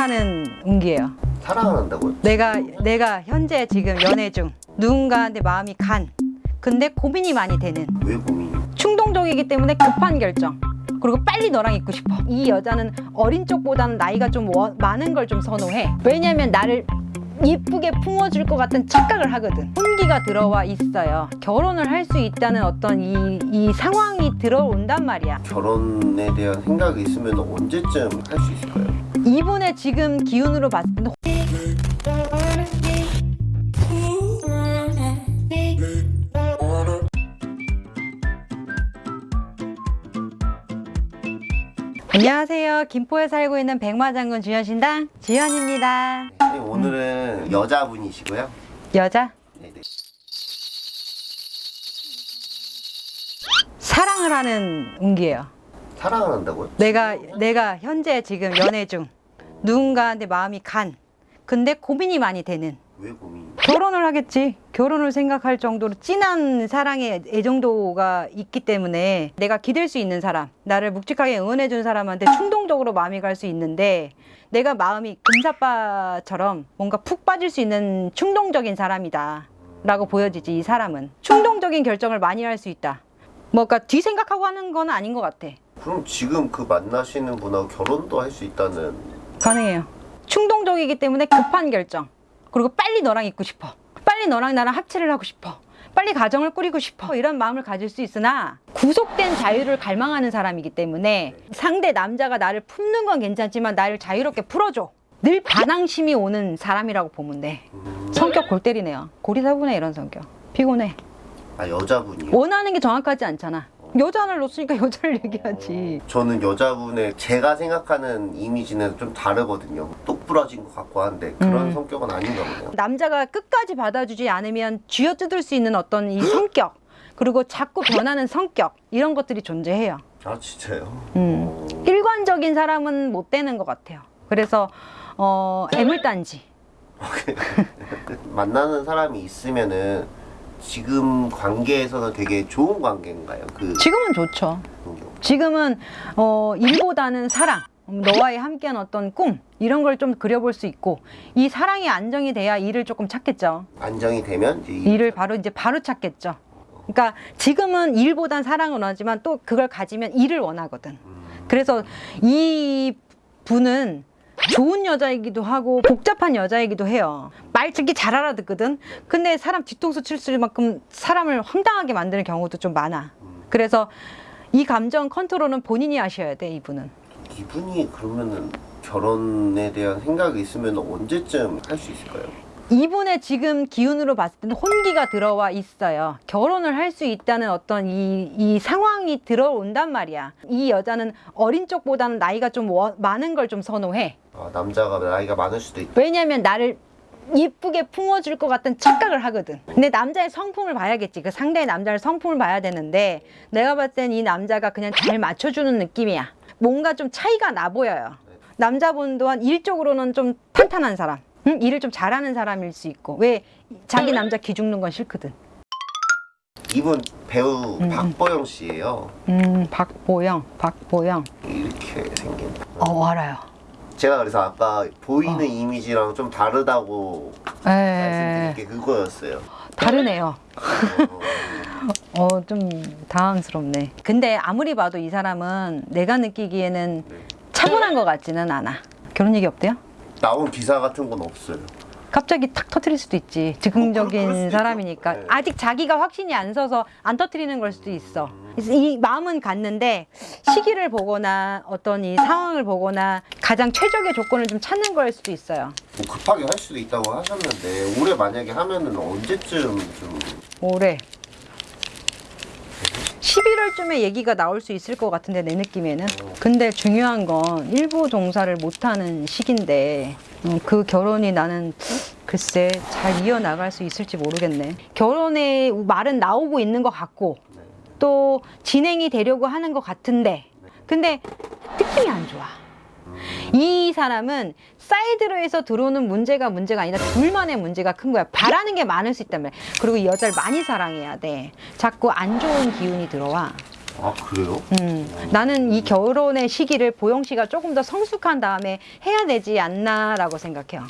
하는 운기예요. 사랑을 한다고요? 내가 내가 현재 지금 연애 중 누군가한테 마음이 간. 근데 고민이 많이 되는 왜 고민이? 충동적이기 때문에 급한 결정. 그리고 빨리 너랑 있고 싶어. 이 여자는 어린 쪽보다는 나이가 좀 워- 많은 걸 좀 선호해. 왜냐면 나를 이쁘게 품어줄 것 같은 착각을 하거든. 혼기가 들어와 있어요. 결혼을 할 수 있다는 어떤 이, 이 상황이 들어온단 말이야. 결혼에 대한 생각이 있으면 언제쯤 할 수 있을까요? 이분의 지금 기운으로 봤을 때는 안녕하세요. 김포에 살고 있는 백마장군 주현신당 지현입니다. 선생님, 오늘은 여자분이시고요. 여자 네네. 사랑을 하는 운기예요. 사랑을 한다고요? 내가 내가 현재 지금 연애 중 누군가한테 마음이 간. 근데 고민이 많이 되는 왜 고민이? 결혼을 하겠지. 결혼을 생각할 정도로 진한 사랑의 애정도가 있기 때문에 내가 기댈 수 있는 사람, 나를 묵직하게 응원해 준 사람한테 충동적으로 마음이 갈 수 있는데 내가 마음이 금사빠처럼 뭔가 푹 빠질 수 있는 충동적인 사람이다. 라고 보여지지, 이 사람은. 충동적인 결정을 많이 할 수 있다. 뭔가 뒤 생각하고 하는 건 아닌 것 같아. 그럼 지금 그 만나시는 분하고 결혼도 할 수 있다는 가능해요. 충동적이기 때문에 급한 결정. 그리고 빨리 너랑 있고 싶어. 빨리 너랑 나랑 합체를 하고 싶어. 빨리 가정을 꾸리고 싶어. 이런 마음을 가질 수 있으나 구속된 자유를 갈망하는 사람이기 때문에 상대 남자가 나를 품는 건 괜찮지만 나를 자유롭게 풀어줘. 늘 반항심이 오는 사람이라고 보면 돼. 성격 골 때리네요. 고리사분해 이런 성격. 피곤해. 아 여자분이요? 원하는 게 정확하지 않잖아. 여자를 놓으니까 여자를 얘기하지. 저는 여자분의 제가 생각하는 이미지는 좀 다르거든요. 똑부러진 것 같고 한데 그런 음. 성격은 아닌가 보네요. 남자가 끝까지 받아주지 않으면 쥐어뜯을 수 있는 어떤 이 성격 그리고 자꾸 변하는 성격 이런 것들이 존재해요. 아 진짜요? 음. 어, 일관적인 사람은 못 되는 것 같아요. 그래서 어, 애물단지. 만나는 사람이 있으면은 지금 관계에서는 되게 좋은 관계인가요? 그 지금은 좋죠. 지금은 어, 일보다는 사랑. 너와의 함께한 어떤 꿈 이런 걸 좀 그려볼 수 있고 이 사랑이 안정이 돼야 일을 조금 찾겠죠. 안정이 되면 일을 바로 이제 바로 찾겠죠. 그러니까 지금은 일보단 사랑을 원하지만 또 그걸 가지면 일을 원하거든. 그래서 이 분은 좋은 여자이기도 하고 복잡한 여자이기도 해요. 말 듣기 잘 알아듣거든. 근데 사람 뒤통수 칠 만큼 사람을 황당하게 만드는 경우도 좀 많아. 그래서 이 감정 컨트롤은 본인이 하셔야 돼, 이분은. 이분이 그러면은 결혼에 대한 생각이 있으면 언제쯤 할 수 있을까요? 이분의 지금 기운으로 봤을 때는 혼기가 들어와 있어요. 결혼을 할 수 있다는 어떤 이, 이 상황이 들어온단 말이야. 이 여자는 어린 쪽보다는 나이가 좀 워- 많은 걸 좀 선호해. 아, 남자가 나이가 많을 수도 있다. 왜냐면 나를 이쁘게 품어줄 것 같은 착각을 하거든. 근데 남자의 성품을 봐야겠지. 그 상대의 남자의 성품을 봐야 되는데 내가 봤을 땐 이 남자가 그냥 잘 맞춰주는 느낌이야. 뭔가 좀 차이가 나 보여요. 남자분 또한 일적으로는 좀 탄탄한 사람. 응? 일을 좀 잘하는 사람일 수 있고. 왜 자기 남자 기죽는 건 싫거든. 이분 배우 음, 박보영 씨예요. 음, 박보영, 박보영. 이렇게 생긴. 어, 알아요. 제가 그래서 아까 보이는 어. 이미지랑 좀 다르다고 에, 말씀드린 게 그거였어요. 다르네요. 어, 어, 좀 당황스럽네. 근데 아무리 봐도 이 사람은 내가 느끼기에는 네. 차분한 것 같지는 않아. 결혼 얘기 없대요? 나온 기사 같은 건 없어요. 갑자기 탁 터트릴 수도 있지. 어, 즉흥적인 수도 사람이니까. 네. 아직 자기가 확신이 안 서서 안 터트리는 걸 수도 있어. 이 마음은 갔는데 시기를 보거나 어떤 이 상황을 보거나 가장 최적의 조건을 좀 찾는 걸 수도 있어요. 뭐 급하게 할 수도 있다고 하셨는데 올해 만약에 하면은 언제쯤 좀 올해 11월쯤에 얘기가 나올 수 있을 것 같은데 내 느낌에는. 근데 중요한 건 일부 종사를 못하는 시기인데 음, 그 결혼이 나는 글쎄 잘 이어나갈 수 있을지 모르겠네. 결혼의 말은 나오고 있는 것 같고 또 진행이 되려고 하는 것 같은데 근데 느낌이 안 좋아 이 사람은 사이드로 해서 들어오는 문제가 문제가 아니라 둘만의 문제가 큰 거야. 바라는 게 많을 수 있단 말이야. 그리고 이 여자를 많이 사랑해야 돼. 자꾸 안 좋은 기운이 들어와. 아 그래요? 음, 나는 이 결혼의 시기를 보영 씨가 조금 더 성숙한 다음에 해야 되지 않나라고 생각해요.